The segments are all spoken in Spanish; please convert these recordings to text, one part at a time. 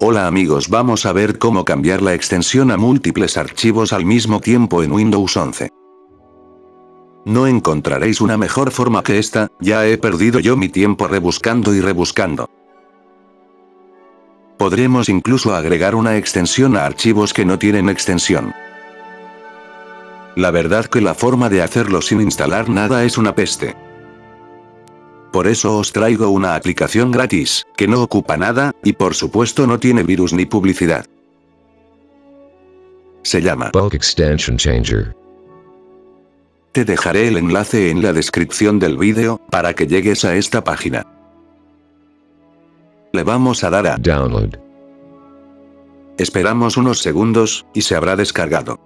Hola amigos vamos a ver cómo cambiar la extensión a múltiples archivos al mismo tiempo en Windows 11. No encontraréis una mejor forma que esta, ya he perdido yo mi tiempo rebuscando y rebuscando. Podremos incluso agregar una extensión a archivos que no tienen extensión. La verdad que la forma de hacerlo sin instalar nada es una peste. Por eso os traigo una aplicación gratis, que no ocupa nada, y por supuesto no tiene virus ni publicidad. Se llama Bulk Extension Changer. Te dejaré el enlace en la descripción del vídeo, para que llegues a esta página. Le vamos a dar a Download. Esperamos unos segundos, y se habrá descargado.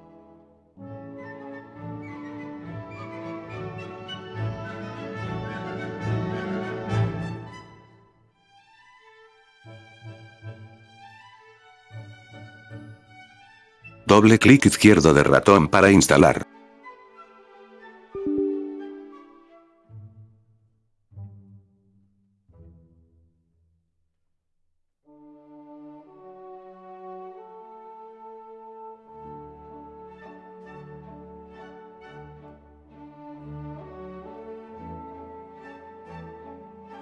Doble clic izquierdo de ratón para instalar.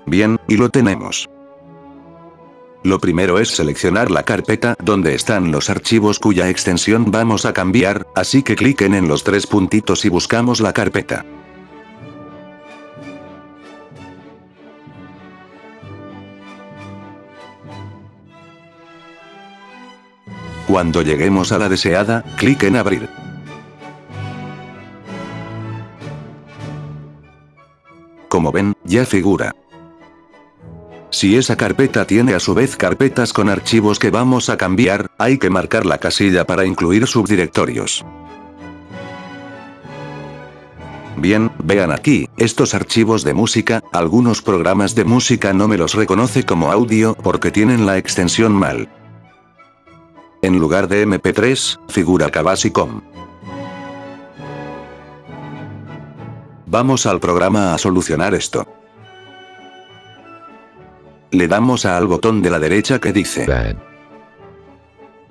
Bien, y lo tenemos. Lo primero es seleccionar la carpeta donde están los archivos cuya extensión vamos a cambiar, así que cliquen en los tres puntitos y buscamos la carpeta. Cuando lleguemos a la deseada, clic en abrir. Como ven, ya figura. Si esa carpeta tiene a su vez carpetas con archivos que vamos a cambiar, hay que marcar la casilla para incluir subdirectorios. Bien, vean aquí, estos archivos de música, algunos programas de música no me los reconoce como audio porque tienen la extensión mal. En lugar de MP3, figura Kabasicom. Vamos al programa a solucionar esto. Le damos al botón de la derecha que dice Bad.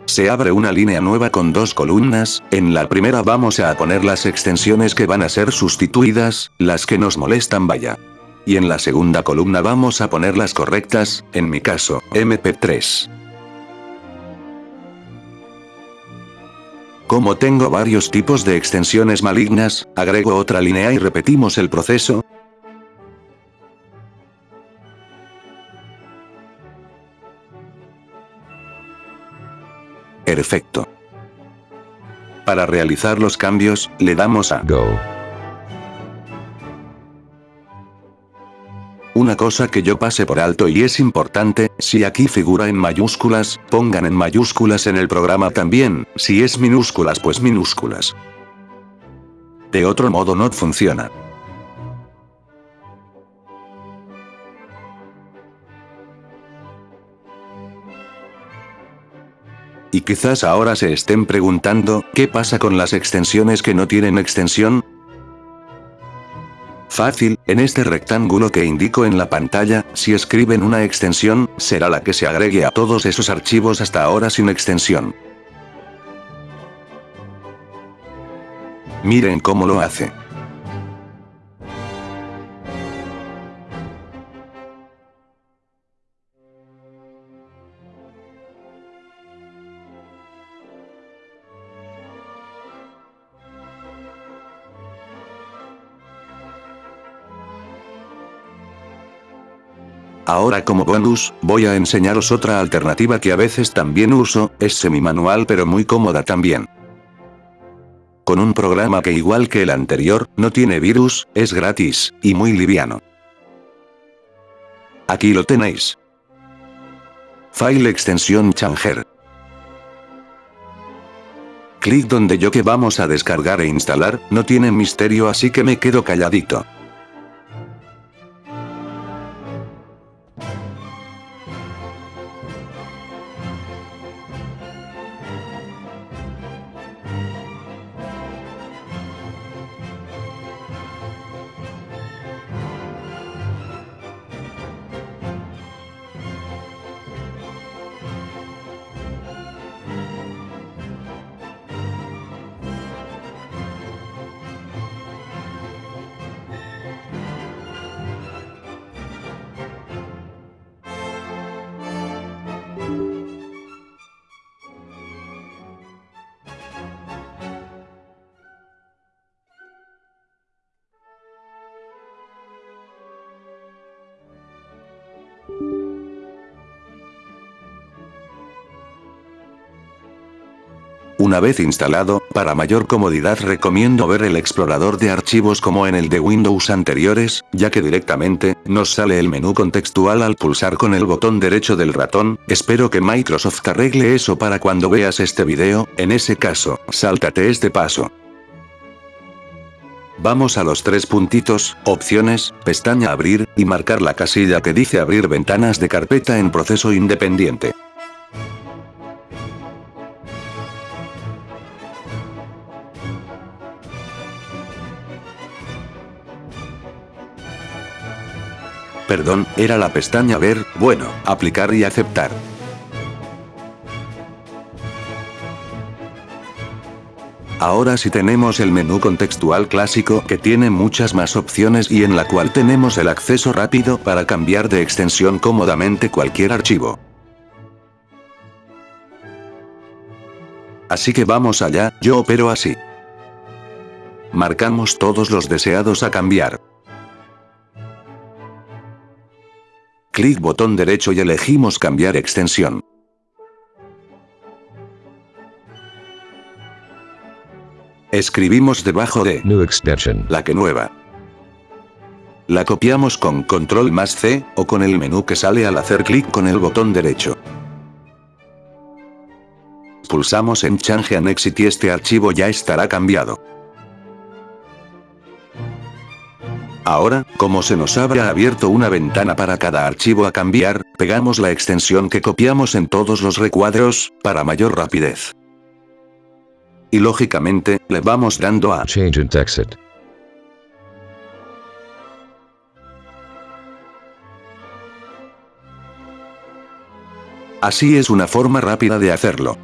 Se abre una línea nueva con dos columnas, en la primera vamos a poner las extensiones que van a ser sustituidas, las que nos molestan vaya. Y en la segunda columna vamos a poner las correctas, en mi caso, MP3. Como tengo varios tipos de extensiones malignas, agrego otra línea y repetimos el proceso, Perfecto. Para realizar los cambios, le damos a Go. Una cosa que yo pase por alto y es importante, si aquí figura en mayúsculas, pongan en mayúsculas en el programa también, si es minúsculas pues minúsculas. De otro modo no funciona. Y quizás ahora se estén preguntando, ¿qué pasa con las extensiones que no tienen extensión? Fácil, en este rectángulo que indico en la pantalla, si escriben una extensión, será la que se agregue a todos esos archivos hasta ahora sin extensión. Miren cómo lo hace. Ahora como bonus, voy a enseñaros otra alternativa que a veces también uso, es semi-manual pero muy cómoda también. Con un programa que igual que el anterior, no tiene virus, es gratis, y muy liviano. Aquí lo tenéis. File extensión Changer. Clic donde yo que vamos a descargar e instalar, no tiene misterio así que me quedo calladito. Una vez instalado, para mayor comodidad recomiendo ver el explorador de archivos como en el de Windows anteriores, ya que directamente, nos sale el menú contextual al pulsar con el botón derecho del ratón, espero que Microsoft arregle eso para cuando veas este video, en ese caso, sáltate este paso. Vamos a los tres puntitos, opciones, pestaña abrir, y marcar la casilla que dice abrir ventanas de carpeta en proceso independiente. Perdón, era la pestaña ver, bueno, aplicar y aceptar. Ahora sí tenemos el menú contextual clásico que tiene muchas más opciones y en la cual tenemos el acceso rápido para cambiar de extensión cómodamente cualquier archivo. Así que vamos allá, yo opero así. Marcamos todos los deseados a cambiar. Clic botón derecho y elegimos cambiar extensión. Escribimos debajo de New extension. la que nueva. La copiamos con control más C, o con el menú que sale al hacer clic con el botón derecho. Pulsamos en Change and Exit y este archivo ya estará cambiado. Ahora, como se nos habrá abierto una ventana para cada archivo a cambiar, pegamos la extensión que copiamos en todos los recuadros, para mayor rapidez. Y lógicamente, le vamos dando a Change and exit. Así es una forma rápida de hacerlo.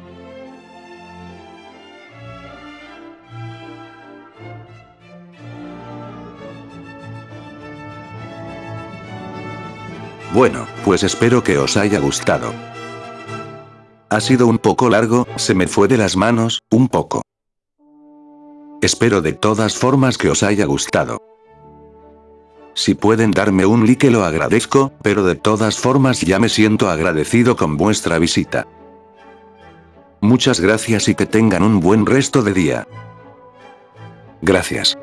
Bueno, pues espero que os haya gustado. Ha sido un poco largo, se me fue de las manos, un poco. Espero de todas formas que os haya gustado. Si pueden darme un like lo agradezco, pero de todas formas ya me siento agradecido con vuestra visita. Muchas gracias y que tengan un buen resto de día. Gracias.